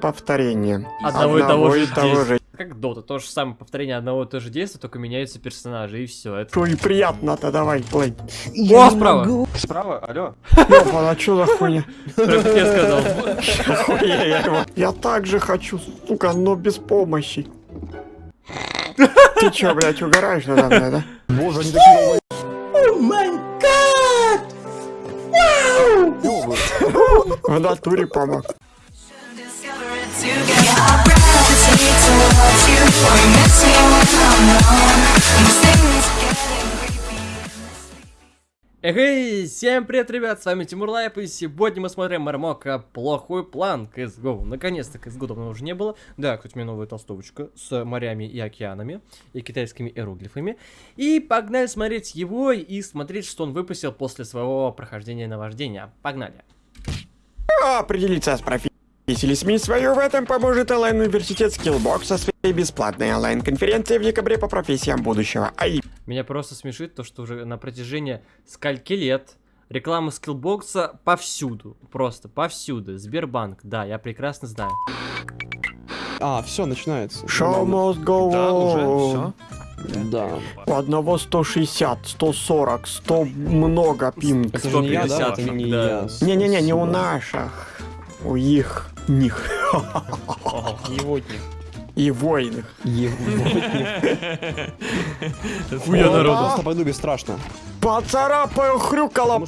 повторение. Одного, и того же того действия. же. Как Дота, то же самое повторение одного и того же действия, только меняются персонажи, и все. Это... Что и приятно-то, давай, плей. О, справа! Справа, алло. Ёбан, а чё за хуйня? Я сказал. Я. Я так же хочу, сука, но без помощи. Ты чё, блядь, угораешь надо мной, да? Боже, они такие... В натуре помог. Эй, всем привет, ребят, с вами Тимур Лайп, и сегодня мы смотрим Мармока Плохой план CSGO. Наконец-то CSGO давно уже не было. Да, кстати, у меня новая толстовочка с морями и океанами, и китайскими иероглифами. И погнали смотреть его и смотреть, что он выпустил после своего прохождения наваждения. Погнали. Определиться с профессией или сменить свою в этом поможет онлайн-университет Skillbox со своей бесплатной онлайн-конференцией в декабре по профессиям будущего. А Меня просто смешит то, что уже на протяжении скольки лет реклама скиллбокса повсюду. Просто повсюду. Сбербанк, да, я прекрасно знаю. А, все, начинается. Show must go Да, уже, on. все. Да. У одного 160, 140, 100 много пинг. Это же не я, да? 150, Это не да. я. Не-не-не, не у наших. У их, них. Евотник. И воинах. Евотник. Хуя народу. Просто пойду бесстрашно. Поцарапаю хрюкало,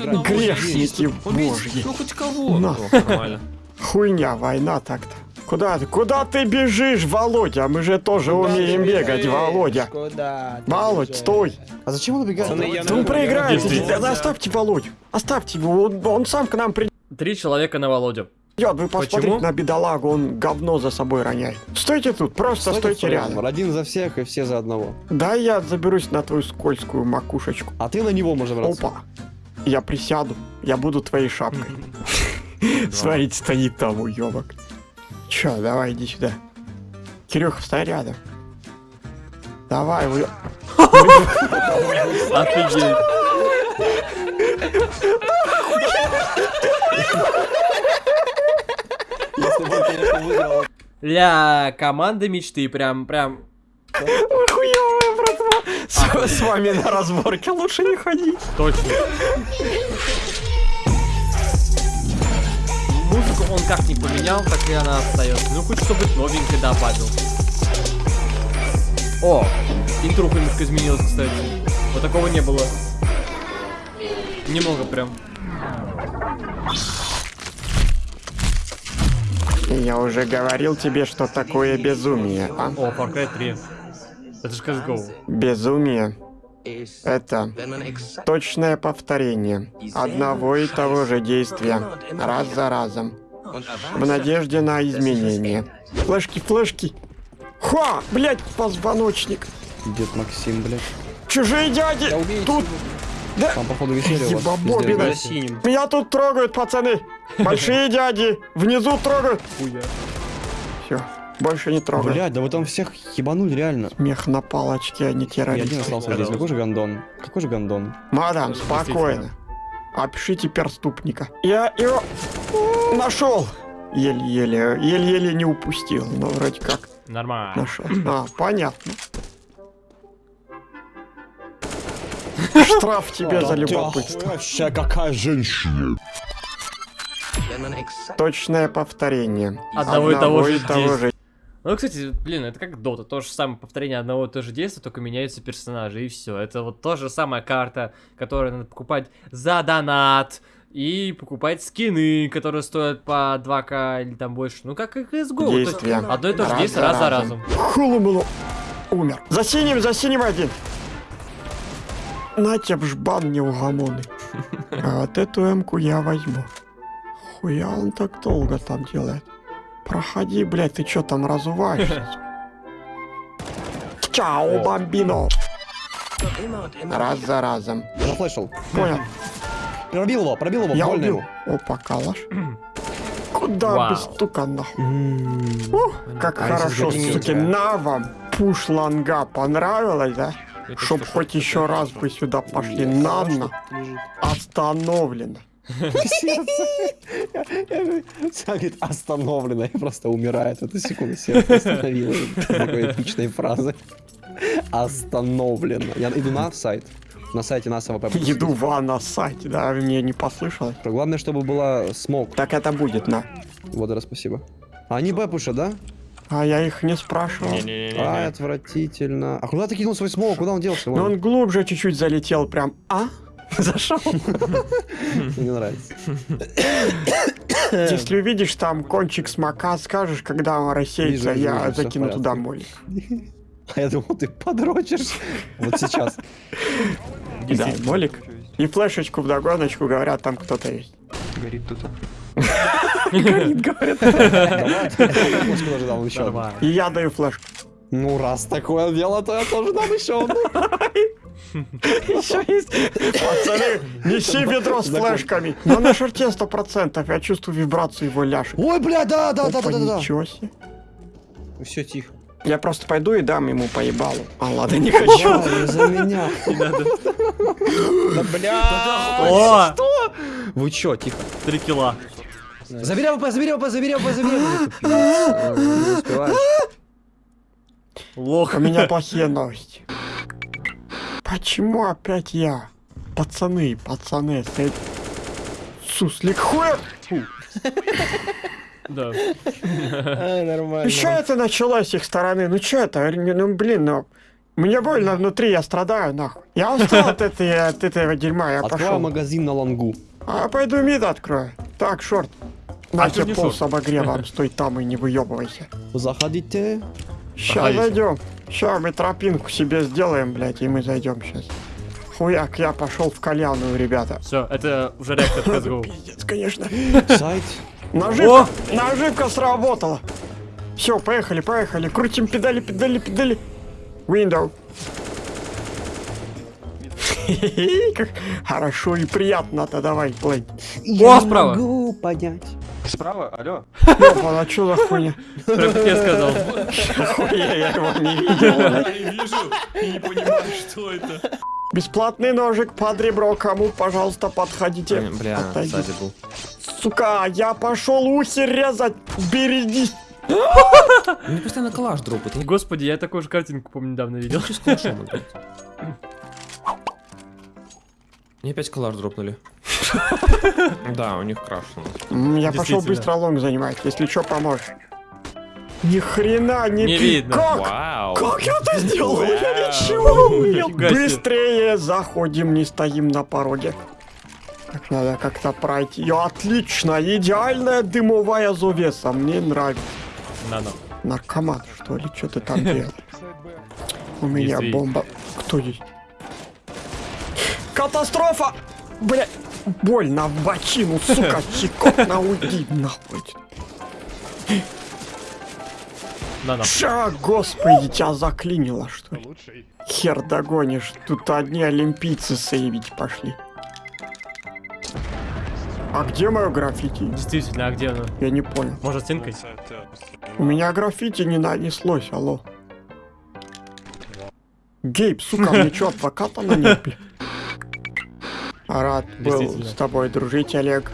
одного Грешники божьи. Ну хоть кого. Нормально. Хуйня, война так-то. Куда ты? Куда ты бежишь, Володя? Мы же тоже умеем бегать, Володя. Куда? Володь, стой. А зачем он убегает? Я Ну. Да Оставьте Володю. Оставьте его. Он, он сам к нам придет. Три человека на Володю. Вы посмотрите Почему? на бедолагу, он говно за собой роняет. Стойте тут, просто стойте, рядом. Один за всех и все за одного. Да я заберусь на твою скользкую макушечку. А ты на него можешь браться. Опа. Я присяду. Я буду твоей шапкой. Смотрите, стоит там уебок. Чё, давай, иди сюда. Кирюха, стой рядом. Давай, уё... Офигеть. Если бы он, конечно, выиграл. Ля, команда мечты, прям, прям. Вы хуёвая, братва. С, с вами на разборке лучше не ходить. Точно. Музыку он как не поменял, так и она остается. Ну, хоть чтобы новенькое добавил. О, интруха немножко изменилась, кстати. Вот такого не было. Немного прям. Я уже говорил тебе, что такое безумие, а? О, Far Cry 3. Это же CSGO. Безумие — это точное повторение одного и того же действия раз за разом в надежде на изменение. Флешки, флешки. Ха, блять, позвоночник. Дед Максим, блядь. Чужие дяди. Я убейте Тут, да, Там, походу, веселье у вас. Синим. меня тут трогают, пацаны. Большие дяди внизу трогают. Все, больше не да. трогают. Блядь, да вы там всех ебанули, реально. Смех на палочке, а не И один террорист. остался здесь. Какой же гандон? Какой же гандон? Мадам, спокойно. Опишите перступника. Я его нашел. Еле-еле, еле-еле не упустил, но вроде как Нормально. нашел. А, понятно. Штраф тебе за любопытство. Вообще, какая женщина. Точное повторение. Одного и того же того же. Ну, кстати, блин, это как Дота, то же самое повторение одного и того же действия, только меняются персонажи, и все. Это вот та же самая карта, которую надо покупать за донат, и покупать скины, которые стоят по 2к или там больше. Ну, как и CSGO. то есть Действия. Одно и то же Раз действие за раз за разом. разом. Хулумулу. Умер. За синим, за синим один. На тебе жбан неугомонный. А вот эту эмку я возьму. Хуя он так долго там делает? Проходи, блядь, ты чё там разуваешься? Чао, бомбино! Раз за разом. Зафлешил. Понял, Пробил его, пробил его, я больно убил. ему. Опа, калаш. Куда Вау. без стука нахуй? Ух, как А хорошо, суки, на вам. Пуш ланга понравилось, да? Чтоб что, хоть еще раз бы сюда пошли. Нанна. Сам говорит, остановлено, и просто умирает в эту секунду. Сердце остановилось. Такой эпичной фразы. Остановлено. Я иду на сайт. На сайте нас АВП. Еду в на сайте, да, мне не послышалось. Главное, чтобы была смог. Так это будет, на. Вот, раз, спасибо. А они Б пушат, да? А я их не спрашивал. Ай, отвратительно. А куда ты кинул свой смог? Куда он делся? Вон, он глубже чуть-чуть залетел, прям, а? Зашел. Мне не нравится. Если увидишь там кончик смока, скажешь, когда он рассеется, я закину туда молик. А я думал, ты подрочишь. Вот сейчас. Да, молик. И флешечку в догоночку говорят, там кто-то есть. Горит тут. Горит, говорят. Давай. Флешку даже дам еще одну. Нормально. И я даю флешку. Ну, раз такое дело, то я тоже дам еще одну. Еще есть. Пацаны, неси ведро с флешками. Но на шарте сто процентов. Я чувствую вибрацию его ляжек. Ой, бля, да, да, да, да, да, ничего себе. Все тихо. Я просто пойду и дам ему по ебалу. А ладно, не хочу. За меня. Да бля. О, Вы чё, тихо. три килла. Забери АВП, забери АВП, забери АВП, забери АВП. Не успеваешь. Лох. У меня плохие новости. Почему опять я? Пацаны, пацаны, стоит... Суслик хуя! Да. Нормально. Еще это началось с их стороны. Ну что это? Ну блин, ну... Мне больно внутри, я страдаю, нахуй. Я устал от, этой, от этого дерьма, я пошел. магазин на лонгу. А пойду мид открою. Так, шорт. На А тут тебе пол с обогревом, стой там и не выебывайся. Заходите. Сейчас Проходите. зайдем. Сейчас мы тропинку себе сделаем, блядь, и мы зайдем сейчас. Хуяк, я пошел в кальянную, ребята. Все, это уже реактор CSGO. Пиздец, конечно. Сайт. Наживка, наживка сработала. Все, поехали, поехали. Крутим педали, педали, педали. Window. Как хорошо и приятно-то, давай, плей. О, справа. могу понять. Справа, алло. Ёпа, а чё за хуйня? Как я сказал. Хуя, я его не видел. вижу, не понимаю, что это. Бесплатный ножик под ребро, кому, пожалуйста, подходите. Бля, сзади был. Сука, я пошел ухи резать. Берегись. Мне постоянно калаш дропает. Господи, я такую же картинку, помню, недавно видел. с калашом играют. Мне опять калаш дропнули. Да, у них краш. у нас. М, Я пошел быстро лонг занимать, если что, поможешь. Ни хрена не, Не пи- видно. Как? Вау. Как я это сделал? Я ничего не умел. Быстрее заходим, не стоим на пороге. Так надо как-то пройти. Ее отлично, идеальная дымовая завеса. Мне нравится. На-на. Наркоман, что ли? Что ты там делаешь? У меня бомба. Кто здесь? Катастрофа! Бля, больно в бочину, сука, щекотно уйди нахуй. На-на. Ша, господи, тебя заклинило, что ли? Хер догонишь, тут одни олимпийцы сейвить пошли. А где мое граффити? Действительно, а где оно? Я не понял. Может, стенкой? У меня граффити не нанеслось, алло. Гейб, сука, мне чё, адвоката нанять, бля? Рад был с тобой дружить, Олег.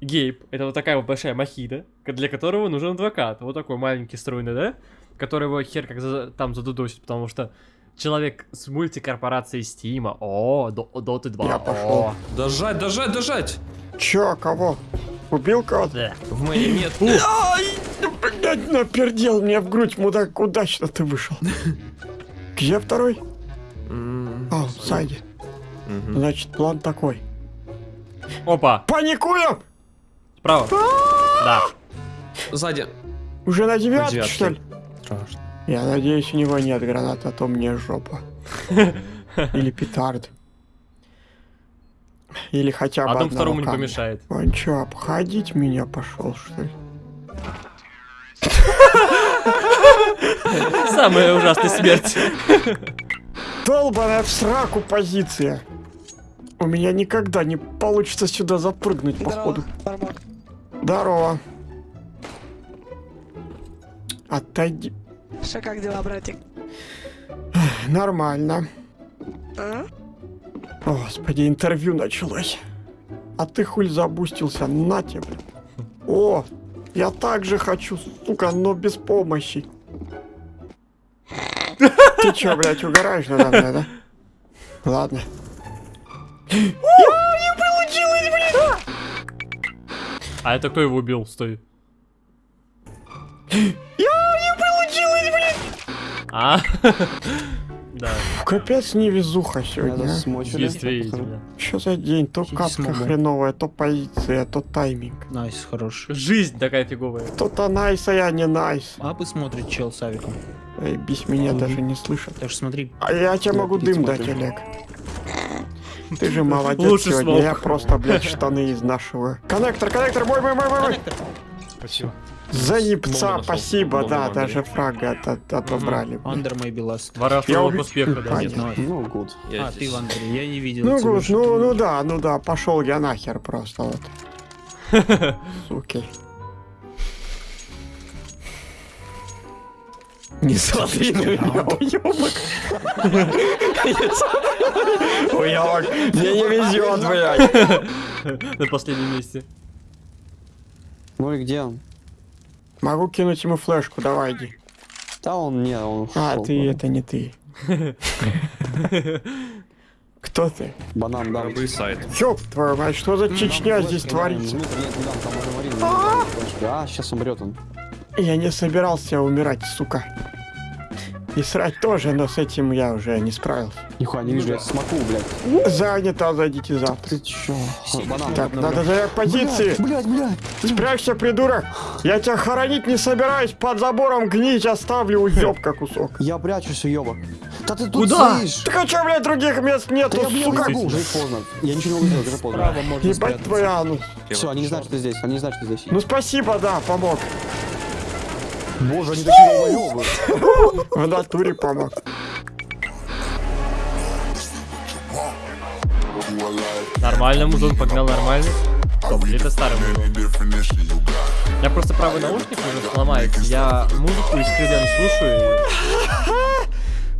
Гейб, это вот такая вот большая махида, для которого нужен адвокат. Вот такой маленький стройный, да? Который его хер как за- там задудосит, потому что человек с мультикорпорацией Стима. О, До- Доты 2. Я пошел. О, Дожать, дожать, дожать! Чё, кого? Убил кого-то? да. В моей нет. Ай, блядь, напердел мне в грудь, мудак, удачно ты вышел. Где второй? М, А, сзади. Мгм. Значит, план такой. Опа, Паникуем! справа. Да. Сзади. Уже на девятке, что ли? Страшно. Я надеюсь, у него нет гранат, а то мне жопа. Или петард. Или хотя бы Одному одного второму не камня. помешает. Он чё, обходить меня пошел, что ли? Самая ужасная смерть. Долбаная в сраку позиция. У меня никогда не получится сюда запрыгнуть, походу. Здорово. Отойди. Что, как дела, братик? Нормально. А? О, Господи, интервью началось. А ты хуль забустился, на тебе. О, я также хочу, сука, но без помощи. Ты чё, блядь, угораешь надо мной, да? Ладно. А это кто его убил? Стой. А, да, Капец невезуха сегодня. Надо а. действительно. Что за день? То катка хреновая, то позиция, то тайминг. Nice, хорош. Жизнь такая фиговая. То-то nice, а я не nice. Апы смотрит чел с авиком. Эй, бись меня даже не слышат. Что смотри. А я тебе могу дым дать. Олег. Ты же молодец Лучше сегодня, смог. я просто, блядь, штаны изнашиваю. Коннектор, коннектор, мой, мой, мой, мой, мой. Спасибо. За ебца, спасибо, да, даже фрага от- от- отобрали. Воровство Я к убью- успеху, да. Нет, ну, гуд. А, ты в Андре, я не видел. Ну, гуд, ну, ну да, ну да, пошел я нахер просто вот. Суки. Не смотри на меня, уёбок. Уёбок, мне не везет, блядь. На последнем месте. Ну и где он? Могу кинуть ему флешку, давай иди. Да он не, он А, ты, это не ты. Кто ты? Банан, да. Сайт. Ёб твою мать, что за Чечня здесь творится? А, сейчас умрет он. Я не собирался умирать, сука. И срать тоже, но с этим я уже не справился. Нихуя не вижу, я смоку, блядь. Занято, зайдите завтра. Ты чё? Банан. Так, надо занять позиции. Блядь, блядь. Спрячься, придурок. Я тебя хоронить не собираюсь. Под забором гнить оставлю, уёбка кусок. Я прячусь, уёбок. Да ты тут Куда? стоишь. Так а чё, блядь, других мест Да нету, я, блядь, сука? не могу, уже поздно. Я ничего не могу сделать, уже поздно. Ебать твоя, ну. Все, они не знают, что ты здесь, они не знают, что ты здесь. Ну спасибо, да, помог. Боже, они такие долбоёбы. В натуре помог. Нормально, музон погнал нормально. Стоп, или это старый музон? Я просто правый наушник уже сломается. Я музыку из крылен слушаю.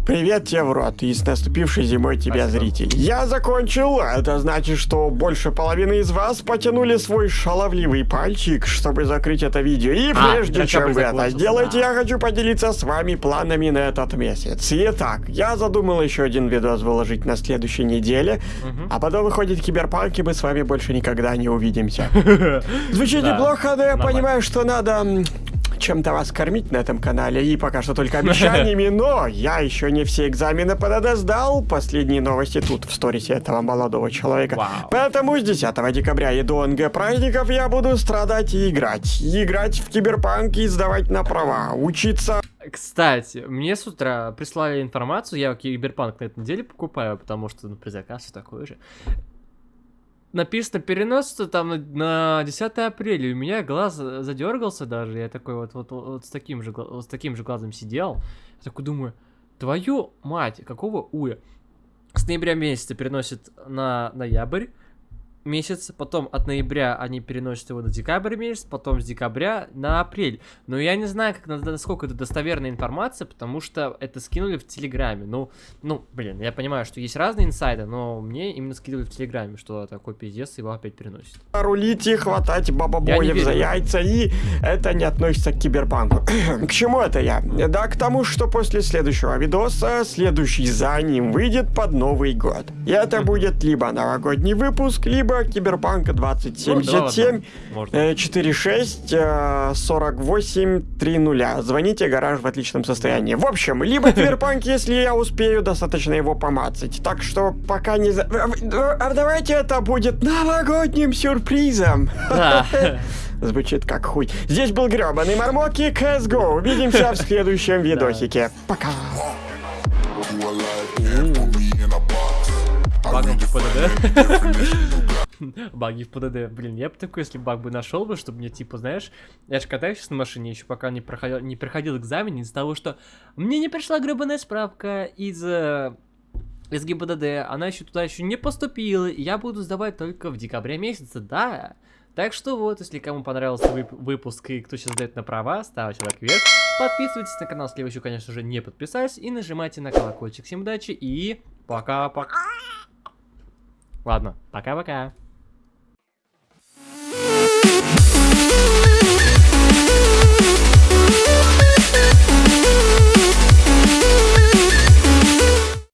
Привет тебе в рот и с наступившей зимой тебя, Спасибо. зритель. Я закончил. Это значит, что больше половины из вас потянули свой шаловливый пальчик, чтобы закрыть это видео. И А, прежде чем вы это сделаете, да. я хочу поделиться с вами планами на этот месяц. Итак, я задумал еще один видос выложить на следующей неделе, а потом выходит киберпанк, и мы с вами больше никогда не увидимся. Звучит неплохо, но я понимаю, что надо чем-то вас кормить на этом канале, и пока что только обещаниями, но я еще не все экзамены ПДД сдал. Последние новости тут, в сторисе этого молодого человека. Вау. Поэтому с 10 декабря и до НГ праздников я буду страдать и играть. Играть в киберпанк и сдавать на права. Учиться Кстати, мне с утра прислали информацию, я Киберпанк на этой неделе покупаю, потому что, ну, предзаказ все такое же. Написано переносится там на, на 10 апреля, и у меня глаз задергался даже, я такой вот, вот, вот, с, таким же, с таким же глазом сидел, я такой думаю, твою мать, какого уя? С ноября месяца переносит на ноябрь месяц, потом от ноября они переносят его на декабрь месяц, потом с декабря на апрель. Но я не знаю, как, на- насколько это достоверная информация, потому что это скинули в Телеграме. Ну, ну, блин, я понимаю, что есть разные инсайды, но мне именно скидывали в Телеграме, что такой пиздец его опять переносит. рулить и хватать верю. за яйца, и это не относится к киберпанку. к чему это я? Да, к тому, что после следующего видоса, следующий за ним выйдет под Новый год. И это будет либо новогодний выпуск, либо киберпанк Ну, да 2077, ладно, можно. э, 46 э, 48 30. Звоните, гараж в отличном состоянии. В общем, либо киберпанк, если я успею достаточно его помацать. Так что пока не... за- А давайте это будет новогодним сюрпризом. Да. Звучит как хуй. Здесь был гребаный Мармок и CSGO. Увидимся в следующем видосике. Пока. Багом в ПДД. Баги в ПДД. Блин, я бы такой, если баг бы нашел бы, чтобы мне, типа, знаешь, я же катаюсь сейчас на машине, еще пока не проходил, не проходил экзамен из-за того, что мне не пришла гребаная справка из э, из ГИБДД, она еще туда еще не поступила, и я буду сдавать только в декабре месяце, да. Так что вот, если кому понравился вып- выпуск и кто сейчас сдает на права, ставьте лайк вверх, подписывайтесь на канал, если вы еще, конечно же, не подписались, и нажимайте на колокольчик. Всем удачи и пока-пока. Ладно, пока-пока. Thank you.